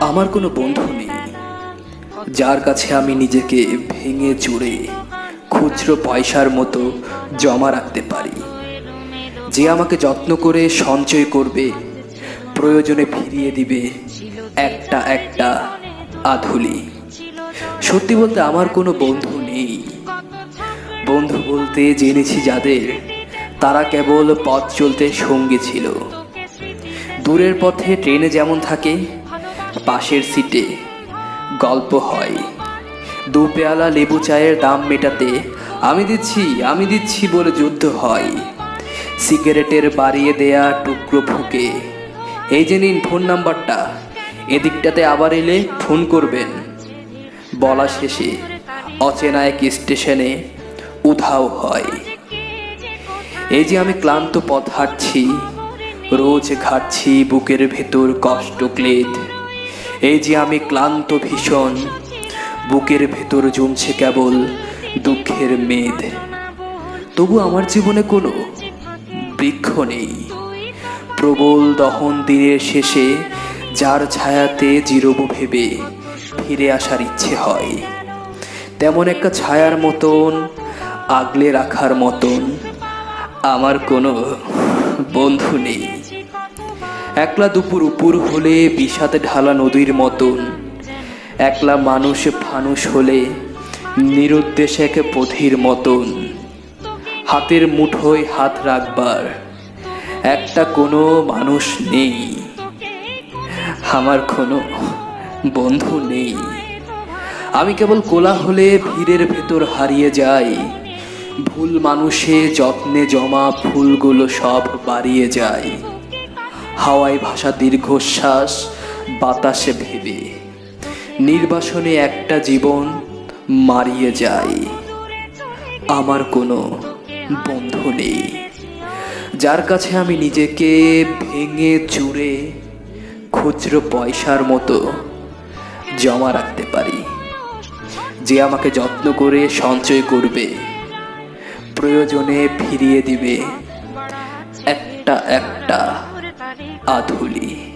আমার কোনো বন্ধু নেই। যার কাছে আমি নিজেকে ভেঙে চুড়ে খুচরো পয়সার মতো জমা রাখতে পারি। যে আমাকে যত্ন করে সঞ্চয় করবে প্রয়োজনে ফিরিয়ে দিবে একটা একটা আধুলি। সত্যি বলতে আমার কোনো বন্ধু নেই। বন্ধু বলতে জেনেছি যাদের তারা কেবল পথ চলতে সঙ্গী ছিল। দূরের পথে ট্রেনে যেমন থাকে, পাশের সিটে গল্প হয়। দু পেয়ালা লেবু চায়ের দাম মেটাতে, আমি দিচ্ছি আমি দিচ্ছি বলে যুদ্ধ হয়। সিগারেটের বাড়িয়ে দেয়া টুকরো ফুকে। এই যে নিন ফোন নাম্বারটা, এদিকটাতে আবার এলে ফোন করবেন। বলা শেষে অচেনা এক স্টেশনে উধাও হয়। এই যে আমি ক্লান্ত পথ হাঁটছি রোজ ঘাটছি বুকের ভেতর কষ্ট ক্লেদ। এই যে আমি ক্লান্ত ভীষণ, বুকের ভেতর জমছে কেবল দুঃখের মেদ। তবু আমার জীবনে কোনো বৃক্ষ নেই। প্রবল দহন দিনের শেষে যার ছায়াতে জিরব ভেবে ফিরে আসার ইচ্ছে হয়। তেমন একটা ছায়ার মতন, আগলে রাখার মতন আমার কোনো বন্ধু নেই। একলা দুপুর উপুর হলে বিষাদে ঢালা নদীর মতন। একলা মানুষ ফানুষ হলে নিরুদ্দেশ এক পথির মতন। হাতের মুঠোয় হাত রাখবার একটা কোনো মানুষ নেই। আমার কোনো বন্ধু নেই। আমি কেবল কোলা হলে ভিড়ের ভেতর হারিয়ে যাই। ভুল মানুষে যত্নে জমা ফুলগুলো সব বাড়িয়ে যায়। হাওয়ায় ভাষা দীর্ঘশ্বাস, বাতাসে ভেবে নির্বাসনে একটা জীবন মারিয়ে যায় আমার কোনো বন্ধু নেই। যার কাছে আমি নিজেকে ভেঙে চুরে খুচরো পয়সার মতো জমা রাখতে পারি। যে আমাকে যত্ন করে সঞ্চয় করবে, প্রয়োজনে ফিরিয়ে দিবে। একটা একটা আধুলি